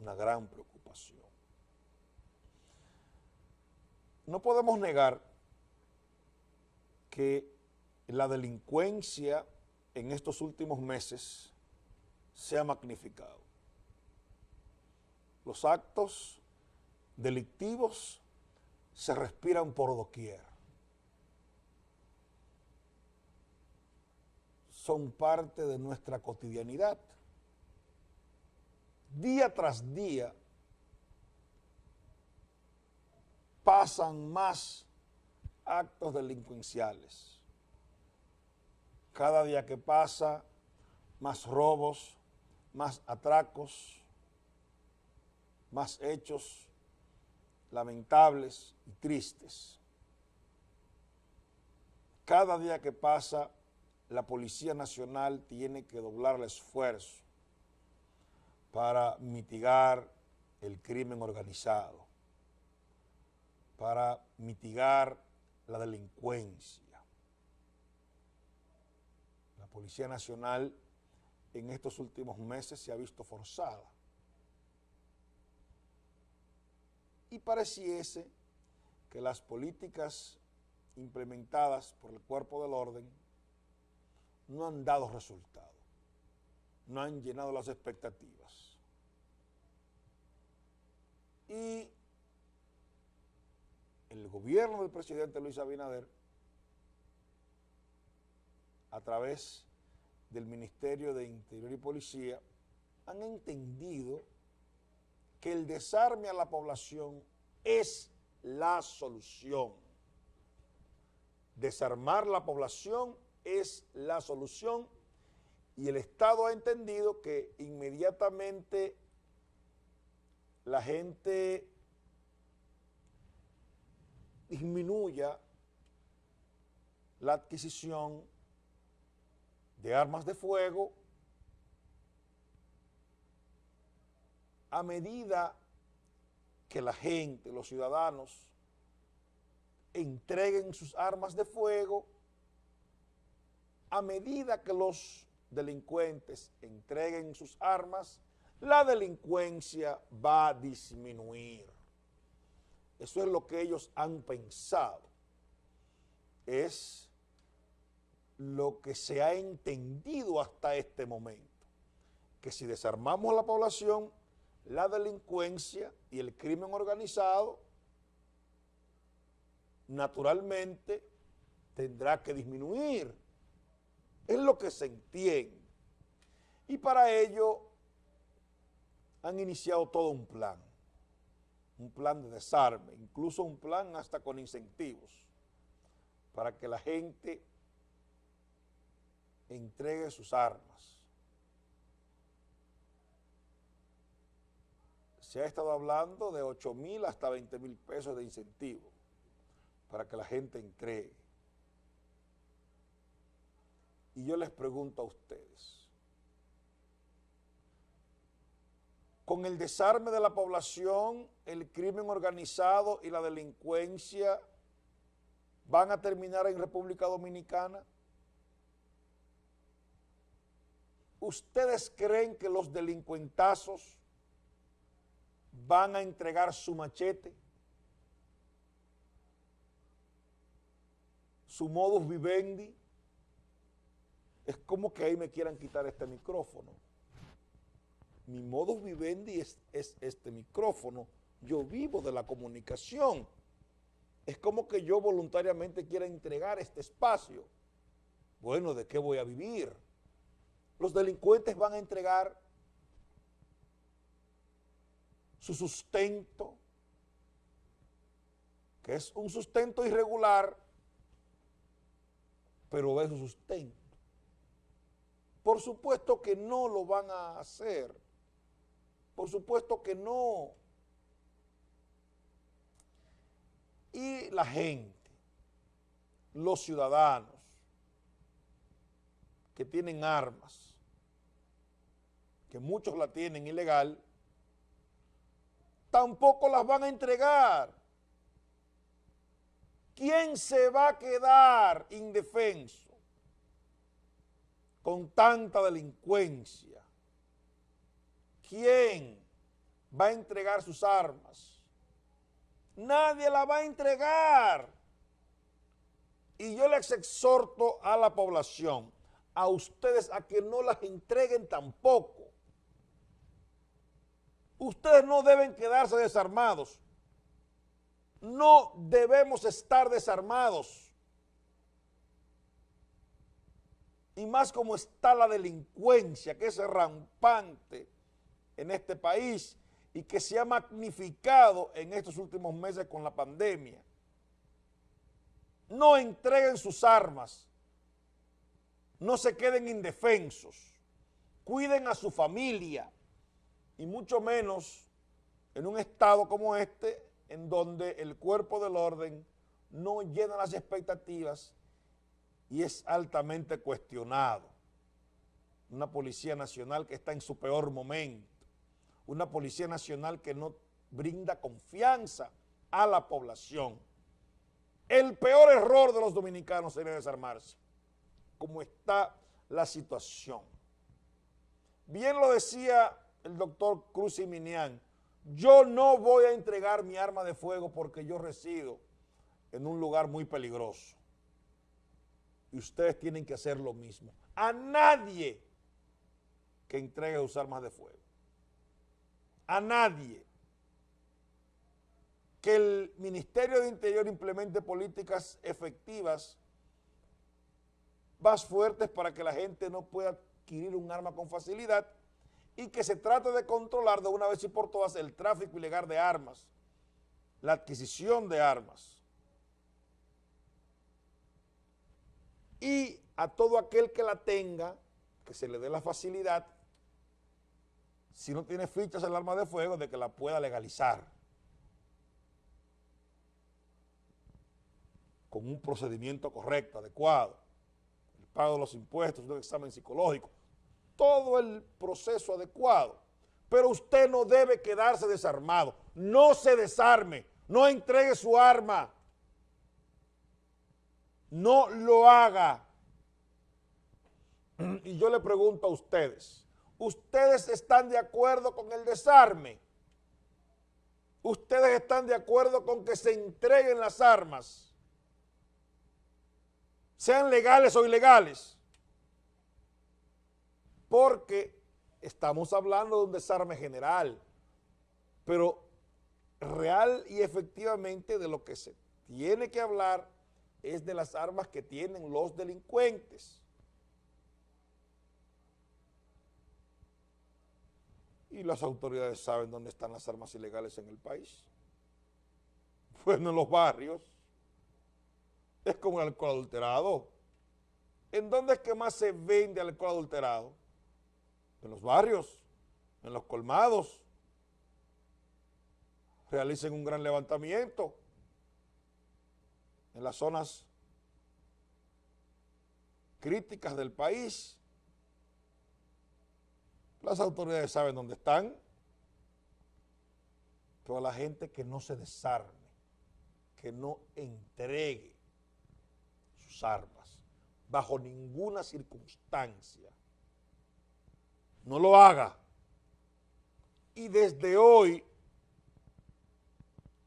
una gran preocupación. No podemos negar que la delincuencia en estos últimos meses se ha magnificado. Los actos delictivos se respiran por doquier. Son parte de nuestra cotidianidad. Día tras día pasan más actos delincuenciales. Cada día que pasa, más robos, más atracos, más hechos lamentables y tristes. Cada día que pasa, la Policía Nacional tiene que doblar el esfuerzo para mitigar el crimen organizado, para mitigar la delincuencia. La Policía Nacional en estos últimos meses se ha visto forzada y pareciese que las políticas implementadas por el cuerpo del orden no han dado resultado, no han llenado las expectativas. Y el gobierno del presidente Luis Abinader, a través del Ministerio de Interior y Policía, han entendido que el desarme a la población es la solución. Desarmar la población es la solución y el Estado ha entendido que inmediatamente la gente disminuya la adquisición de armas de fuego a medida que la gente, los ciudadanos, entreguen sus armas de fuego, a medida que los delincuentes entreguen sus armas, la delincuencia va a disminuir. Eso es lo que ellos han pensado. Es lo que se ha entendido hasta este momento. Que si desarmamos a la población, la delincuencia y el crimen organizado naturalmente tendrá que disminuir. Es lo que se entiende. Y para ello han iniciado todo un plan, un plan de desarme, incluso un plan hasta con incentivos, para que la gente entregue sus armas. se ha estado hablando de 8 mil hasta 20 mil pesos de incentivo para que la gente entregue. Y yo les pregunto a ustedes, con el desarme de la población, el crimen organizado y la delincuencia van a terminar en República Dominicana? ¿Ustedes creen que los delincuentazos van a entregar su machete, su modus vivendi, es como que ahí me quieran quitar este micrófono. Mi modus vivendi es, es este micrófono. Yo vivo de la comunicación. Es como que yo voluntariamente quiera entregar este espacio. Bueno, ¿de qué voy a vivir? Los delincuentes van a entregar su sustento, que es un sustento irregular, pero es su sustento. Por supuesto que no lo van a hacer, por supuesto que no. Y la gente, los ciudadanos que tienen armas, que muchos la tienen ilegal, tampoco las van a entregar. ¿Quién se va a quedar indefenso con tanta delincuencia? ¿Quién? va a entregar sus armas. Nadie la va a entregar. Y yo les exhorto a la población, a ustedes, a que no las entreguen tampoco. Ustedes no deben quedarse desarmados. No debemos estar desarmados. Y más como está la delincuencia, que es rampante en este país y que se ha magnificado en estos últimos meses con la pandemia. No entreguen sus armas, no se queden indefensos, cuiden a su familia y mucho menos en un estado como este en donde el cuerpo del orden no llena las expectativas y es altamente cuestionado. Una Policía Nacional que está en su peor momento, una Policía Nacional que no brinda confianza a la población. El peor error de los dominicanos sería desarmarse, como está la situación. Bien lo decía el doctor Cruz y Minian, yo no voy a entregar mi arma de fuego porque yo resido en un lugar muy peligroso. Y ustedes tienen que hacer lo mismo. A nadie que entregue sus armas de fuego. A nadie. Que el Ministerio de Interior implemente políticas efectivas más fuertes para que la gente no pueda adquirir un arma con facilidad y que se trate de controlar de una vez y por todas el tráfico ilegal de armas, la adquisición de armas. Y a todo aquel que la tenga, que se le dé la facilidad, si no tiene fichas el arma de fuego, de que la pueda legalizar. Con un procedimiento correcto, adecuado, el pago de los impuestos, un examen psicológico, todo el proceso adecuado. Pero usted no debe quedarse desarmado. No se desarme. No entregue su arma. No lo haga. Y yo le pregunto a ustedes, ¿ustedes están de acuerdo con el desarme? ¿Ustedes están de acuerdo con que se entreguen las armas? Sean legales o ilegales porque estamos hablando de un desarme general, pero real y efectivamente de lo que se tiene que hablar es de las armas que tienen los delincuentes. Y las autoridades saben dónde están las armas ilegales en el país. Bueno, en los barrios. Es como el alcohol adulterado. ¿En dónde es que más se vende alcohol adulterado? en los barrios, en los colmados, realicen un gran levantamiento en las zonas críticas del país. Las autoridades saben dónde están. Toda la gente que no se desarme, que no entregue sus armas bajo ninguna circunstancia no lo haga. Y desde hoy,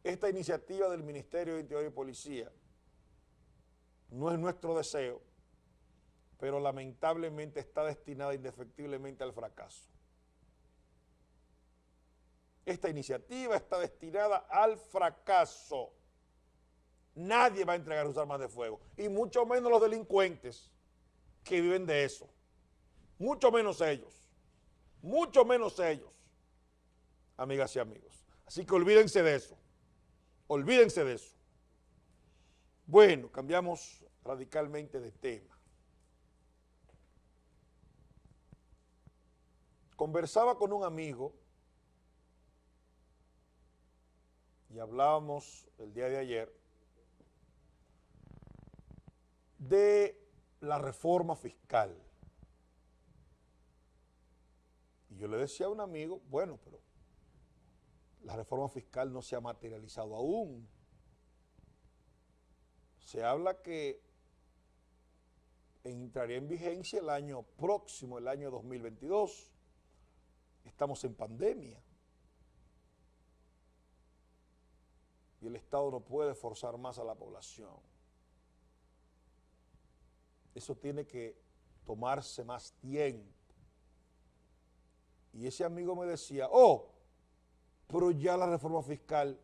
esta iniciativa del Ministerio de Interior y Policía no es nuestro deseo, pero lamentablemente está destinada indefectiblemente al fracaso. Esta iniciativa está destinada al fracaso. Nadie va a entregar sus armas de fuego, y mucho menos los delincuentes que viven de eso, mucho menos ellos mucho menos ellos, amigas y amigos. Así que olvídense de eso, olvídense de eso. Bueno, cambiamos radicalmente de tema. Conversaba con un amigo y hablábamos el día de ayer de la reforma fiscal. yo le decía a un amigo, bueno, pero la reforma fiscal no se ha materializado aún. Se habla que entraría en vigencia el año próximo, el año 2022. Estamos en pandemia. y el Estado no puede forzar más a la población. Eso tiene que tomarse más tiempo. Y ese amigo me decía, oh, pero ya la reforma fiscal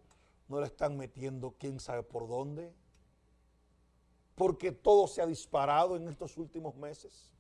no la están metiendo quién sabe por dónde, porque todo se ha disparado en estos últimos meses.